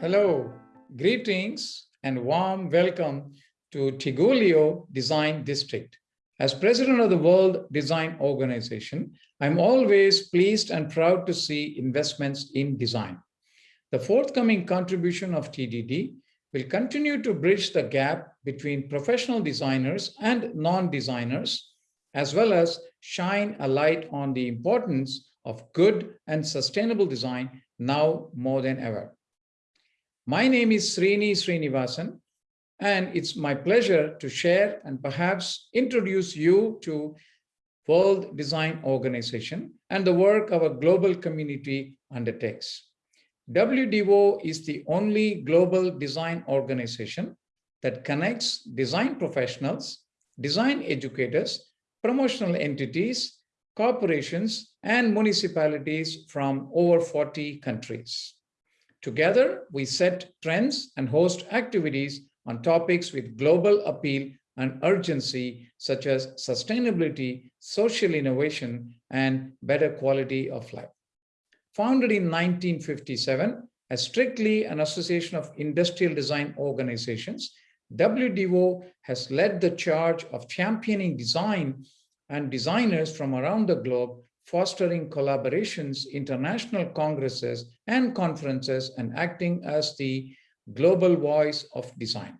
Hello, greetings and warm welcome to Tigullio Design District. As president of the World Design Organization, I'm always pleased and proud to see investments in design. The forthcoming contribution of TDD will continue to bridge the gap between professional designers and non-designers, as well as shine a light on the importance of good and sustainable design now more than ever. My name is Srini Srinivasan, and it's my pleasure to share and perhaps introduce you to World Design Organization and the work our global community undertakes. WDO is the only global design organization that connects design professionals, design educators, promotional entities, corporations, and municipalities from over 40 countries. Together, we set trends and host activities on topics with global appeal and urgency, such as sustainability, social innovation, and better quality of life. Founded in 1957 as strictly an association of industrial design organizations, WDO has led the charge of championing design and designers from around the globe fostering collaborations, international congresses and conferences, and acting as the global voice of design.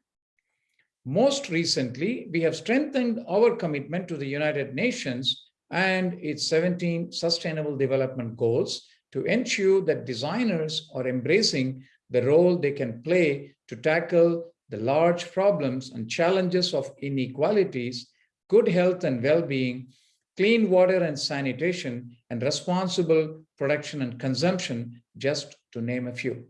Most recently, we have strengthened our commitment to the United Nations and its 17 Sustainable Development Goals to ensure that designers are embracing the role they can play to tackle the large problems and challenges of inequalities, good health and well-being, clean water and sanitation, and responsible production and consumption, just to name a few.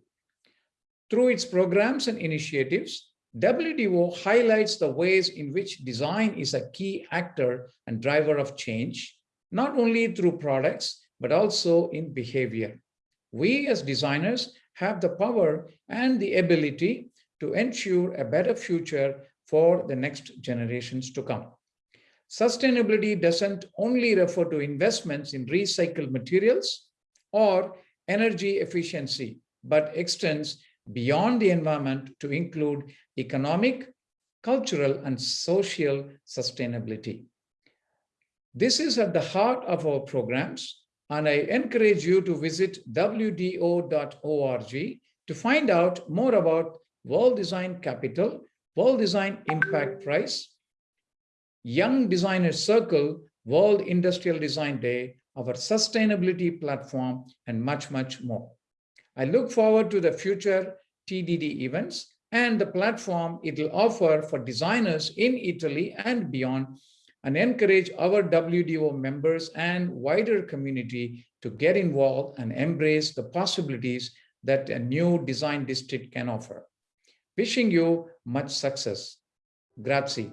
Through its programs and initiatives, WDO highlights the ways in which design is a key actor and driver of change, not only through products, but also in behavior. We as designers have the power and the ability to ensure a better future for the next generations to come. Sustainability doesn't only refer to investments in recycled materials or energy efficiency, but extends beyond the environment to include economic, cultural, and social sustainability. This is at the heart of our programs, and I encourage you to visit wdo.org to find out more about World Design Capital, World Design Impact Prize, Young Designers Circle, World Industrial Design Day, our sustainability platform, and much, much more. I look forward to the future TDD events and the platform it will offer for designers in Italy and beyond, and encourage our WDO members and wider community to get involved and embrace the possibilities that a new design district can offer. Wishing you much success. Grazie.